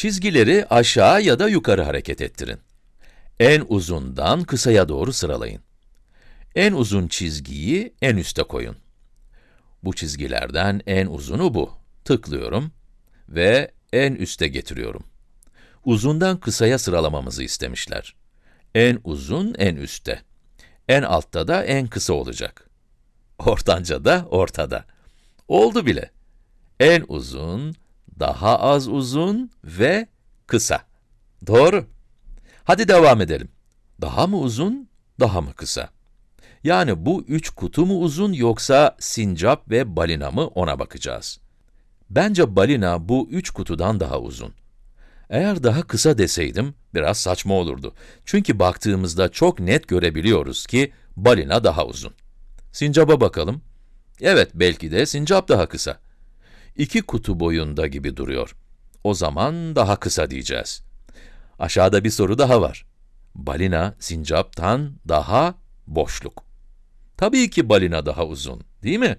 Çizgileri aşağı ya da yukarı hareket ettirin. En uzundan kısaya doğru sıralayın. En uzun çizgiyi en üste koyun. Bu çizgilerden en uzunu bu. Tıklıyorum ve en üste getiriyorum. Uzundan kısaya sıralamamızı istemişler. En uzun en üstte. En altta da en kısa olacak. Ortanca da ortada. Oldu bile. En uzun, daha az uzun ve kısa. Doğru. Hadi devam edelim. Daha mı uzun, daha mı kısa? Yani bu üç kutu mu uzun yoksa sincap ve balina mı ona bakacağız. Bence balina bu üç kutudan daha uzun. Eğer daha kısa deseydim, biraz saçma olurdu. Çünkü baktığımızda çok net görebiliyoruz ki balina daha uzun. Sincaba bakalım. Evet, belki de sincap daha kısa. İki kutu boyunda gibi duruyor. O zaman daha kısa diyeceğiz. Aşağıda bir soru daha var. Balina, sincaptan daha boşluk. Tabii ki balina daha uzun, değil mi?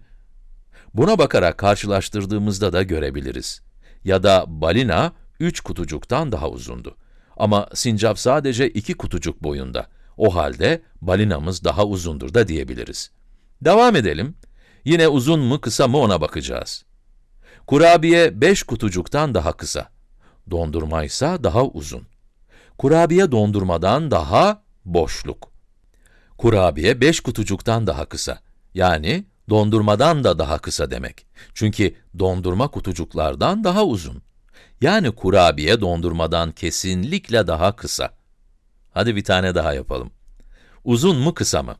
Buna bakarak karşılaştırdığımızda da görebiliriz. Ya da balina, üç kutucuktan daha uzundu. Ama sincap sadece iki kutucuk boyunda. O halde balinamız daha uzundur da diyebiliriz. Devam edelim. Yine uzun mu kısa mı ona bakacağız. Kurabiye beş kutucuktan daha kısa. Dondurma ise daha uzun. Kurabiye dondurmadan daha boşluk. Kurabiye beş kutucuktan daha kısa. Yani dondurmadan da daha kısa demek. Çünkü dondurma kutucuklardan daha uzun. Yani kurabiye dondurmadan kesinlikle daha kısa. Hadi bir tane daha yapalım. Uzun mu kısa mı?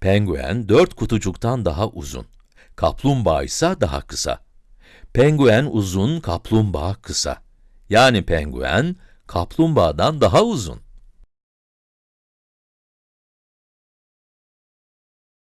Penguen dört kutucuktan daha uzun. Kaplumbağa ise daha kısa. Penguen uzun, kaplumbağa kısa. Yani penguen, kaplumbağadan daha uzun.